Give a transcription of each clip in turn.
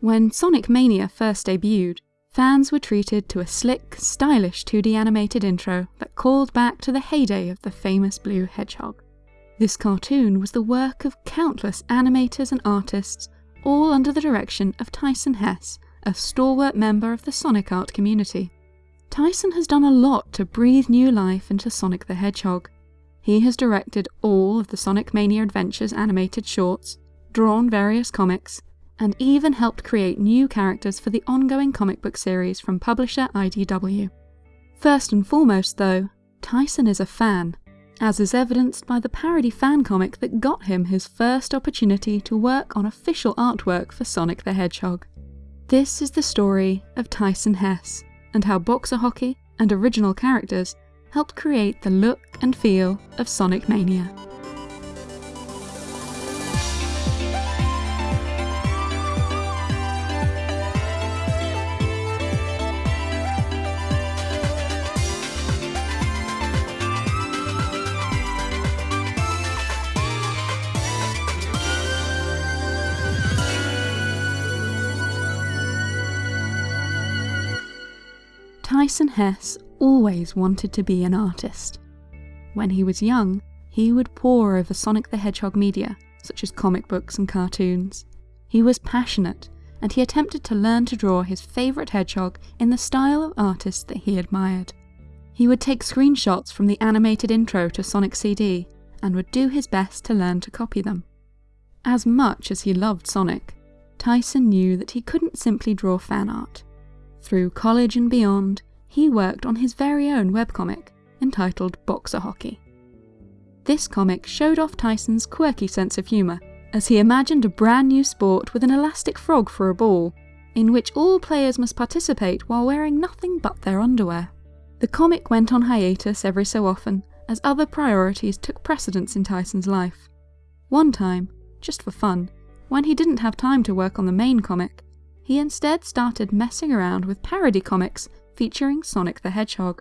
When Sonic Mania first debuted, fans were treated to a slick, stylish 2D animated intro that called back to the heyday of the famous Blue Hedgehog. This cartoon was the work of countless animators and artists, all under the direction of Tyson Hesse, a stalwart member of the Sonic art community. Tyson has done a lot to breathe new life into Sonic the Hedgehog. He has directed all of the Sonic Mania Adventures animated shorts, drawn various comics, and even helped create new characters for the ongoing comic book series from publisher IDW. First and foremost, though, Tyson is a fan, as is evidenced by the parody fan comic that got him his first opportunity to work on official artwork for Sonic the Hedgehog. This is the story of Tyson Hesse, and how boxer hockey and original characters helped create the look and feel of Sonic Mania. Tyson Hesse always wanted to be an artist. When he was young, he would pore over Sonic the Hedgehog media, such as comic books and cartoons. He was passionate, and he attempted to learn to draw his favourite hedgehog in the style of artists that he admired. He would take screenshots from the animated intro to Sonic CD and would do his best to learn to copy them. As much as he loved Sonic, Tyson knew that he couldn't simply draw fan art. Through college and beyond, he worked on his very own webcomic, entitled Boxer Hockey. This comic showed off Tyson's quirky sense of humour, as he imagined a brand new sport with an elastic frog for a ball, in which all players must participate while wearing nothing but their underwear. The comic went on hiatus every so often, as other priorities took precedence in Tyson's life. One time, just for fun, when he didn't have time to work on the main comic, he instead started messing around with parody comics featuring Sonic the Hedgehog.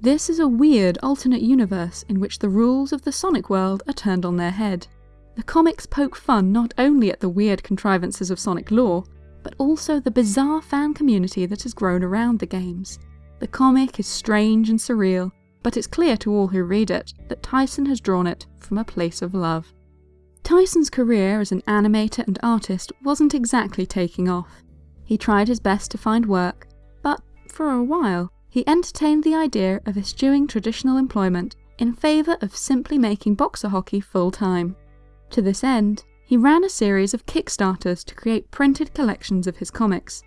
This is a weird alternate universe in which the rules of the Sonic world are turned on their head. The comics poke fun not only at the weird contrivances of Sonic lore, but also the bizarre fan community that has grown around the games. The comic is strange and surreal, but it's clear to all who read it that Tyson has drawn it from a place of love. Tyson's career as an animator and artist wasn't exactly taking off. He tried his best to find work, but for a while he entertained the idea of eschewing traditional employment in favour of simply making boxer hockey full time. To this end, he ran a series of Kickstarters to create printed collections of his comics.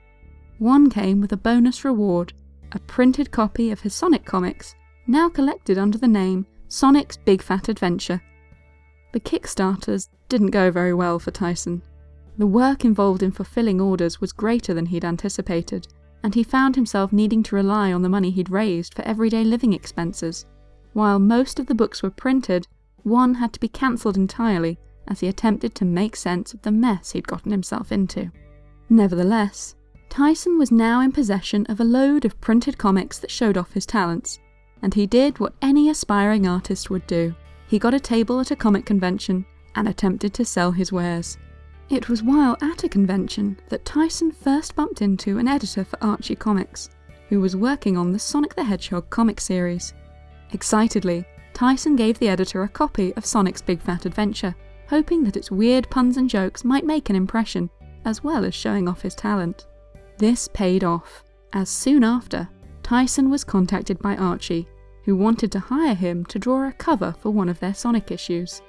One came with a bonus reward, a printed copy of his Sonic comics, now collected under the name Sonic's Big Fat Adventure. The Kickstarters didn't go very well for Tyson. The work involved in fulfilling orders was greater than he'd anticipated, and he found himself needing to rely on the money he'd raised for everyday living expenses. While most of the books were printed, one had to be cancelled entirely as he attempted to make sense of the mess he'd gotten himself into. Nevertheless, Tyson was now in possession of a load of printed comics that showed off his talents, and he did what any aspiring artist would do. He got a table at a comic convention and attempted to sell his wares. It was while at a convention that Tyson first bumped into an editor for Archie Comics, who was working on the Sonic the Hedgehog comic series. Excitedly, Tyson gave the editor a copy of Sonic's Big Fat Adventure, hoping that its weird puns and jokes might make an impression, as well as showing off his talent. This paid off, as soon after, Tyson was contacted by Archie, who wanted to hire him to draw a cover for one of their Sonic issues.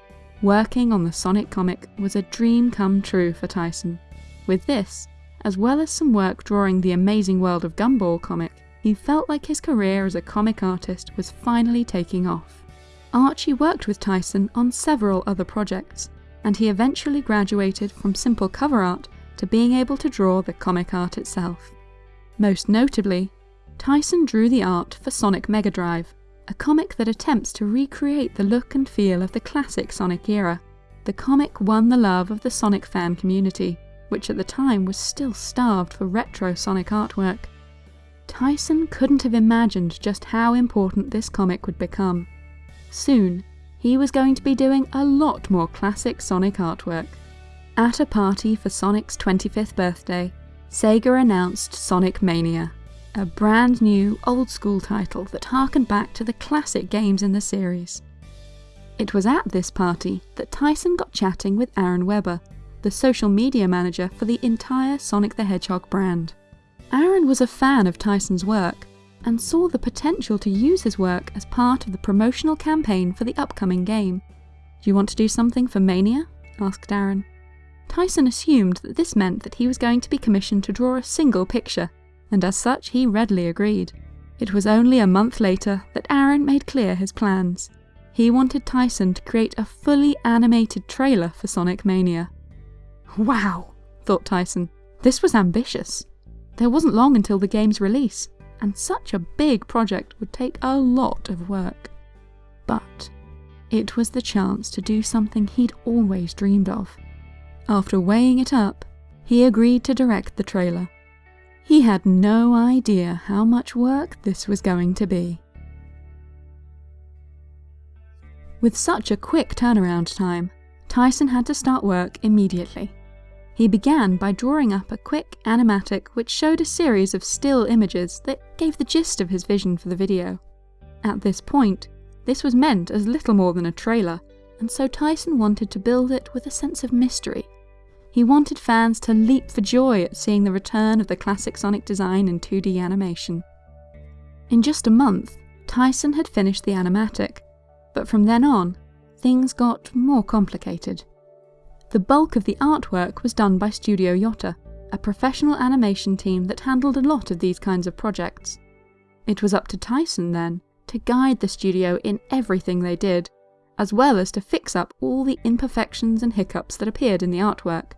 Working on the Sonic comic was a dream come true for Tyson. With this, as well as some work drawing the amazing world of Gumball comic, he felt like his career as a comic artist was finally taking off. Archie worked with Tyson on several other projects, and he eventually graduated from simple cover art to being able to draw the comic art itself. Most notably, Tyson drew the art for Sonic Mega Drive, a comic that attempts to recreate the look and feel of the classic Sonic era. The comic won the love of the Sonic fan community, which at the time was still starved for retro Sonic artwork. Tyson couldn't have imagined just how important this comic would become. Soon, he was going to be doing a lot more classic Sonic artwork. At a party for Sonic's 25th birthday, Sega announced Sonic Mania, a brand new, old school title that harkened back to the classic games in the series. It was at this party that Tyson got chatting with Aaron Webber, the social media manager for the entire Sonic the Hedgehog brand. Aaron was a fan of Tyson's work and saw the potential to use his work as part of the promotional campaign for the upcoming game. Do you want to do something for Mania? asked Aaron. Tyson assumed that this meant that he was going to be commissioned to draw a single picture, and as such he readily agreed. It was only a month later that Aaron made clear his plans. He wanted Tyson to create a fully animated trailer for Sonic Mania. Wow, thought Tyson. This was ambitious. There wasn't long until the game's release, and such a big project would take a lot of work. But it was the chance to do something he'd always dreamed of. After weighing it up, he agreed to direct the trailer. He had no idea how much work this was going to be. With such a quick turnaround time, Tyson had to start work immediately. He began by drawing up a quick animatic which showed a series of still images that gave the gist of his vision for the video. At this point, this was meant as little more than a trailer, and so Tyson wanted to build it with a sense of mystery. He wanted fans to leap for joy at seeing the return of the classic Sonic design in 2D animation. In just a month, Tyson had finished the animatic, but from then on, things got more complicated. The bulk of the artwork was done by Studio Yotta, a professional animation team that handled a lot of these kinds of projects. It was up to Tyson, then, to guide the studio in everything they did, as well as to fix up all the imperfections and hiccups that appeared in the artwork.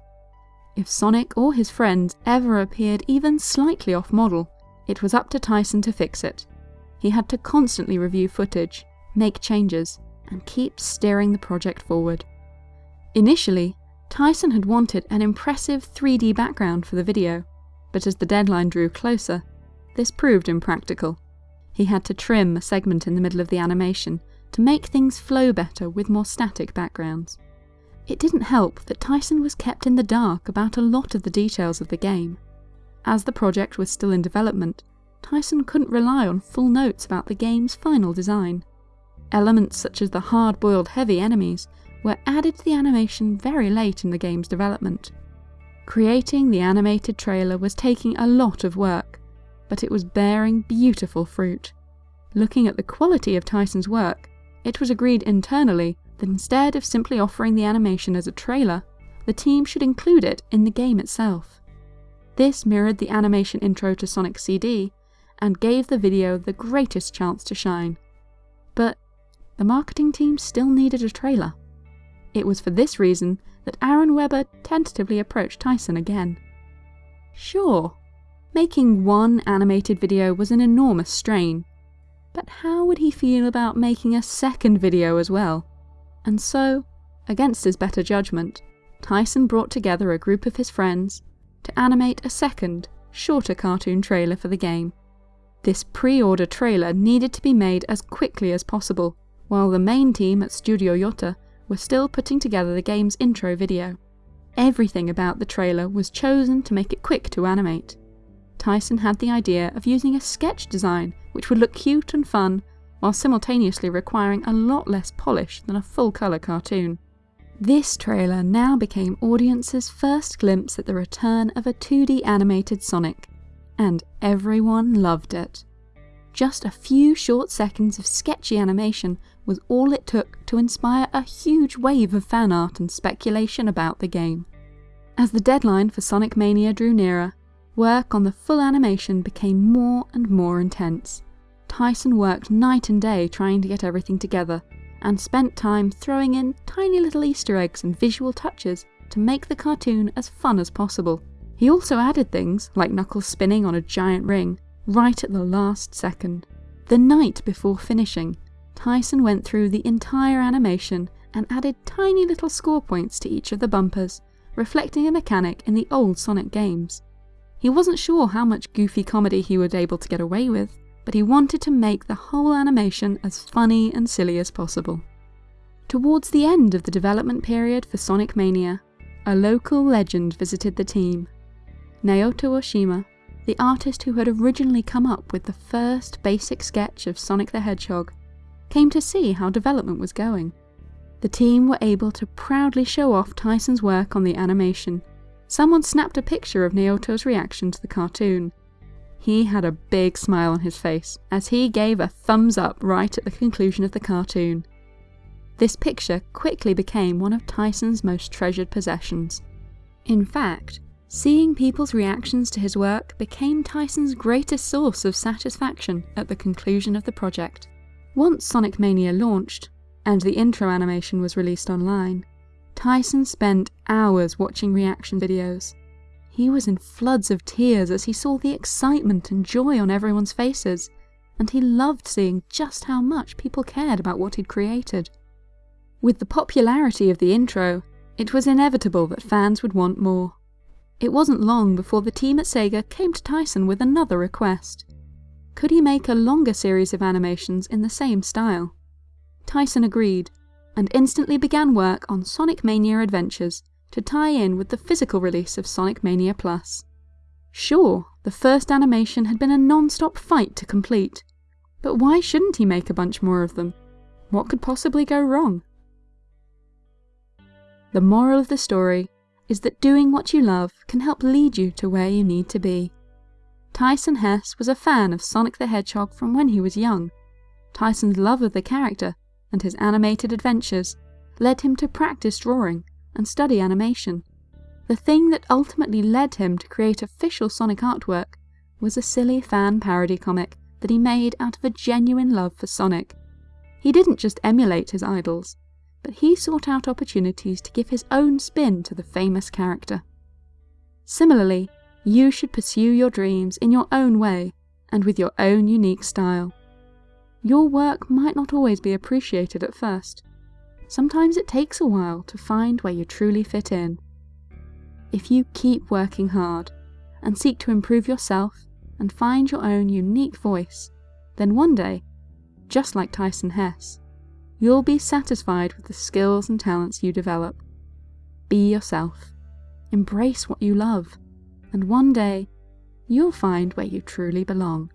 If Sonic or his friends ever appeared even slightly off model, it was up to Tyson to fix it. He had to constantly review footage, make changes, and keep steering the project forward. Initially, Tyson had wanted an impressive 3D background for the video, but as the deadline drew closer, this proved impractical. He had to trim a segment in the middle of the animation to make things flow better with more static backgrounds. It didn't help that Tyson was kept in the dark about a lot of the details of the game. As the project was still in development, Tyson couldn't rely on full notes about the game's final design. Elements such as the hard-boiled heavy enemies were added to the animation very late in the game's development. Creating the animated trailer was taking a lot of work, but it was bearing beautiful fruit. Looking at the quality of Tyson's work, it was agreed internally that instead of simply offering the animation as a trailer, the team should include it in the game itself. This mirrored the animation intro to Sonic CD and gave the video the greatest chance to shine. But the marketing team still needed a trailer. It was for this reason that Aaron Webber tentatively approached Tyson again. Sure, making one animated video was an enormous strain, but how would he feel about making a second video as well? And so, against his better judgment, Tyson brought together a group of his friends to animate a second, shorter cartoon trailer for the game. This pre-order trailer needed to be made as quickly as possible, while the main team at Studio Yotta were still putting together the game's intro video. Everything about the trailer was chosen to make it quick to animate. Tyson had the idea of using a sketch design which would look cute and fun, while simultaneously requiring a lot less polish than a full-colour cartoon. This trailer now became audiences' first glimpse at the return of a 2D animated Sonic, and everyone loved it. Just a few short seconds of sketchy animation was all it took to inspire a huge wave of fan art and speculation about the game. As the deadline for Sonic Mania drew nearer, work on the full animation became more and more intense. Tyson worked night and day trying to get everything together, and spent time throwing in tiny little Easter eggs and visual touches to make the cartoon as fun as possible. He also added things, like Knuckles spinning on a giant ring, right at the last second. The night before finishing, Tyson went through the entire animation and added tiny little score points to each of the bumpers, reflecting a mechanic in the old Sonic games. He wasn't sure how much goofy comedy he would able to get away with, but he wanted to make the whole animation as funny and silly as possible. Towards the end of the development period for Sonic Mania, a local legend visited the team. Naoto Oshima, the artist who had originally come up with the first basic sketch of Sonic the Hedgehog, came to see how development was going. The team were able to proudly show off Tyson's work on the animation. Someone snapped a picture of Naoto's reaction to the cartoon. He had a big smile on his face as he gave a thumbs up right at the conclusion of the cartoon. This picture quickly became one of Tyson's most treasured possessions. In fact, seeing people's reactions to his work became Tyson's greatest source of satisfaction at the conclusion of the project. Once Sonic Mania launched, and the intro animation was released online, Tyson spent hours watching reaction videos. He was in floods of tears as he saw the excitement and joy on everyone's faces, and he loved seeing just how much people cared about what he'd created. With the popularity of the intro, it was inevitable that fans would want more. It wasn't long before the team at Sega came to Tyson with another request. Could he make a longer series of animations in the same style? Tyson agreed, and instantly began work on Sonic Mania Adventures to tie in with the physical release of Sonic Mania Plus. Sure, the first animation had been a non-stop fight to complete, but why shouldn't he make a bunch more of them? What could possibly go wrong? The moral of the story is that doing what you love can help lead you to where you need to be. Tyson Hesse was a fan of Sonic the Hedgehog from when he was young. Tyson's love of the character and his animated adventures led him to practice drawing and study animation. The thing that ultimately led him to create official Sonic artwork was a silly fan parody comic that he made out of a genuine love for Sonic. He didn't just emulate his idols, but he sought out opportunities to give his own spin to the famous character. Similarly, you should pursue your dreams in your own way and with your own unique style. Your work might not always be appreciated at first. Sometimes it takes a while to find where you truly fit in. If you keep working hard and seek to improve yourself and find your own unique voice, then one day, just like Tyson Hesse, you'll be satisfied with the skills and talents you develop. Be yourself. Embrace what you love, and one day, you'll find where you truly belong.